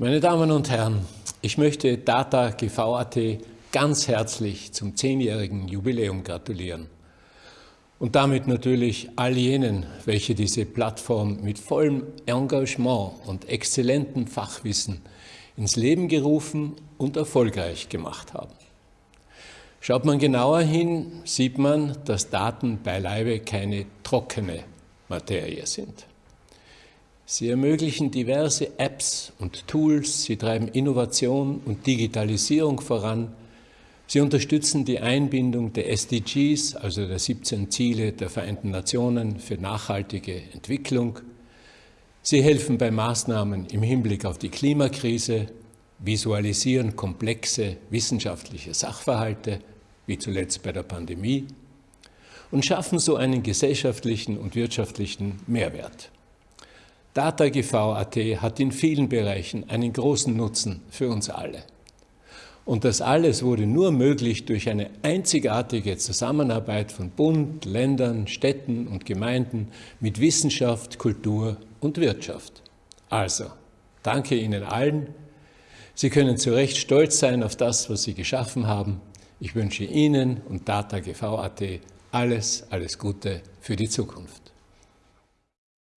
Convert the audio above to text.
Meine Damen und Herren, ich möchte Data GV.at ganz herzlich zum zehnjährigen Jubiläum gratulieren. Und damit natürlich all jenen, welche diese Plattform mit vollem Engagement und exzellentem Fachwissen ins Leben gerufen und erfolgreich gemacht haben. Schaut man genauer hin, sieht man, dass Daten beileibe keine trockene Materie sind. Sie ermöglichen diverse Apps und Tools, sie treiben Innovation und Digitalisierung voran, sie unterstützen die Einbindung der SDGs, also der 17 Ziele der Vereinten Nationen für nachhaltige Entwicklung, sie helfen bei Maßnahmen im Hinblick auf die Klimakrise, visualisieren komplexe wissenschaftliche Sachverhalte, wie zuletzt bei der Pandemie, und schaffen so einen gesellschaftlichen und wirtschaftlichen Mehrwert. DataGV.at hat in vielen Bereichen einen großen Nutzen für uns alle. Und das alles wurde nur möglich durch eine einzigartige Zusammenarbeit von Bund, Ländern, Städten und Gemeinden mit Wissenschaft, Kultur und Wirtschaft. Also, danke Ihnen allen. Sie können zu Recht stolz sein auf das, was Sie geschaffen haben. Ich wünsche Ihnen und DataGV.at alles, alles Gute für die Zukunft.